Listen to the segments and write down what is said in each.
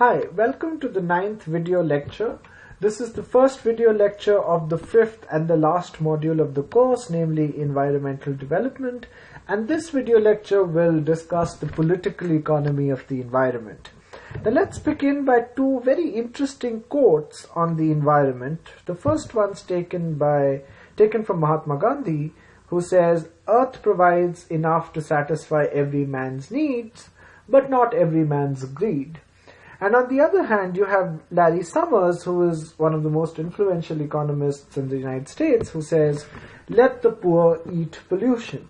Hi, welcome to the ninth video lecture. This is the first video lecture of the fifth and the last module of the course, namely environmental development. And this video lecture will discuss the political economy of the environment. Now let's begin by two very interesting quotes on the environment. The first one's taken by taken from Mahatma Gandhi, who says, Earth provides enough to satisfy every man's needs, but not every man's greed. And on the other hand, you have Larry Summers, who is one of the most influential economists in the United States, who says, let the poor eat pollution.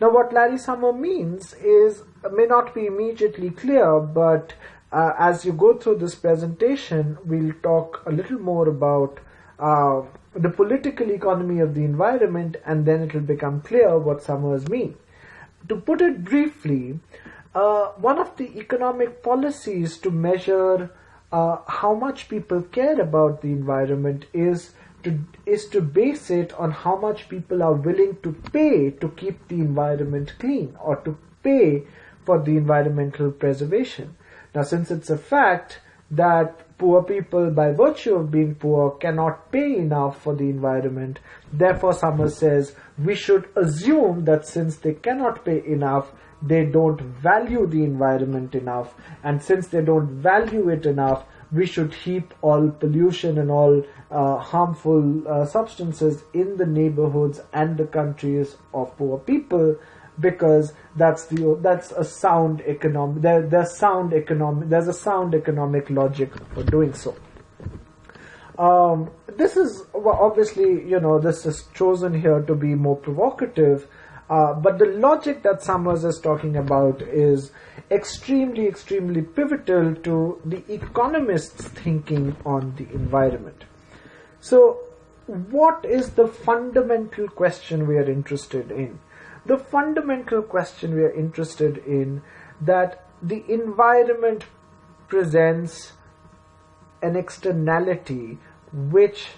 Now, what Larry Summers means is, may not be immediately clear, but uh, as you go through this presentation, we'll talk a little more about uh, the political economy of the environment, and then it will become clear what Summers means. To put it briefly, uh, one of the economic policies to measure uh, how much people care about the environment is to is to base it on how much people are willing to pay to keep the environment clean or to pay for the environmental preservation. Now, since it's a fact that poor people, by virtue of being poor, cannot pay enough for the environment, therefore Summers says we should assume that since they cannot pay enough, they don't value the environment enough and since they don't value it enough we should heap all pollution and all uh, harmful uh, substances in the neighborhoods and the countries of poor people because that's the that's a sound economic there there's sound economic there's a sound economic logic for doing so. Um, this is well, obviously you know this is chosen here to be more provocative uh, but the logic that Summers is talking about is extremely, extremely pivotal to the economist's thinking on the environment. So, what is the fundamental question we are interested in? The fundamental question we are interested in that the environment presents an externality which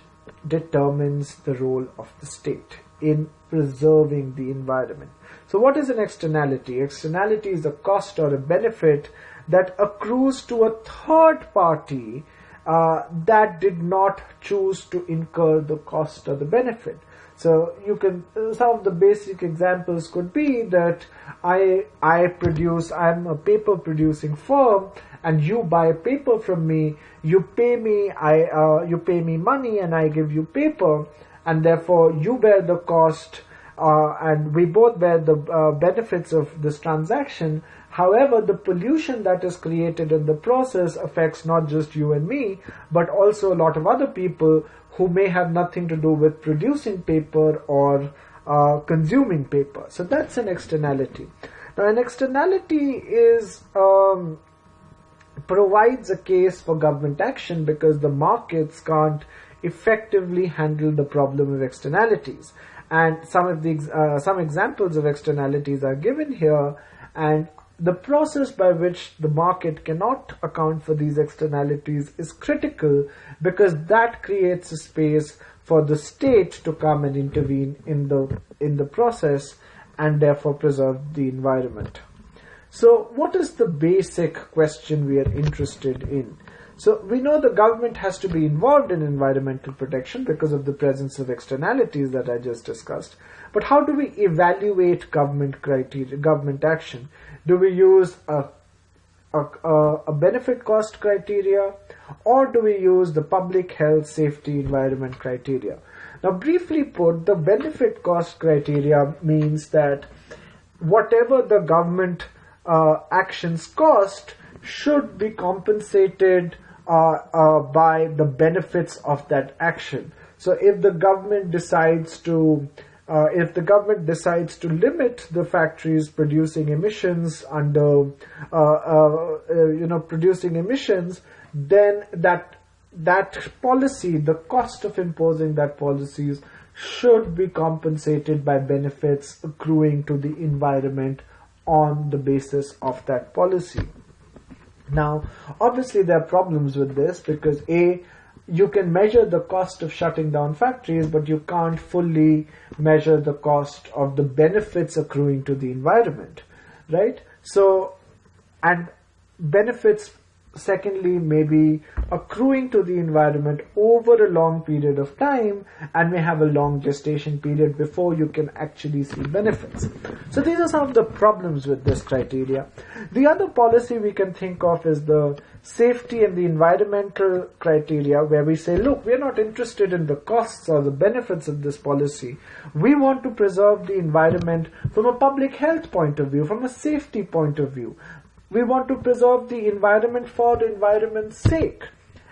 determines the role of the state in preserving the environment. So what is an externality? Externality is a cost or a benefit that accrues to a third party uh, that did not choose to incur the cost or the benefit. So you can some of the basic examples could be that I I produce I'm a paper producing firm and you buy paper from me. You pay me I uh, you pay me money and I give you paper and therefore you bear the cost uh, and we both bear the uh, benefits of this transaction. However, the pollution that is created in the process affects not just you and me, but also a lot of other people who may have nothing to do with producing paper or uh, consuming paper. So that's an externality. Now, an externality is um, provides a case for government action because the markets can't effectively handle the problem of externalities. And some of the uh, some examples of externalities are given here, and the process by which the market cannot account for these externalities is critical because that creates a space for the state to come and intervene in the in the process and therefore preserve the environment. So what is the basic question we are interested in? So we know the government has to be involved in environmental protection because of the presence of externalities that I just discussed. But how do we evaluate government criteria, government action? Do we use a, a, a benefit cost criteria or do we use the public health safety environment criteria? Now briefly put, the benefit cost criteria means that whatever the government uh, actions cost should be compensated uh, uh, by the benefits of that action. So if the government decides to uh, if the government decides to limit the factories producing emissions under you know producing emissions then that that policy the cost of imposing that policies should be compensated by benefits accruing to the environment on the basis of that policy now, obviously there are problems with this because A, you can measure the cost of shutting down factories, but you can't fully measure the cost of the benefits accruing to the environment, right? So, and benefits secondly maybe accruing to the environment over a long period of time and may have a long gestation period before you can actually see benefits. So these are some of the problems with this criteria. The other policy we can think of is the safety and the environmental criteria where we say look we're not interested in the costs or the benefits of this policy. We want to preserve the environment from a public health point of view from a safety point of view we want to preserve the environment for the environment's sake.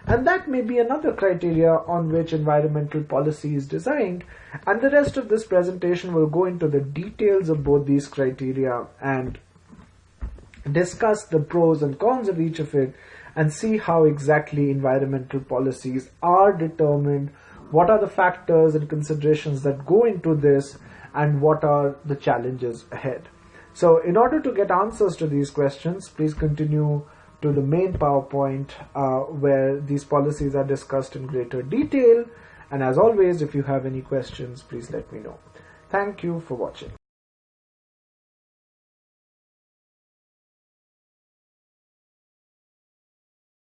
And that may be another criteria on which environmental policy is designed. And the rest of this presentation will go into the details of both these criteria and discuss the pros and cons of each of it and see how exactly environmental policies are determined, what are the factors and considerations that go into this, and what are the challenges ahead. So in order to get answers to these questions, please continue to the main PowerPoint uh, where these policies are discussed in greater detail. And as always, if you have any questions, please let me know. Thank you for watching.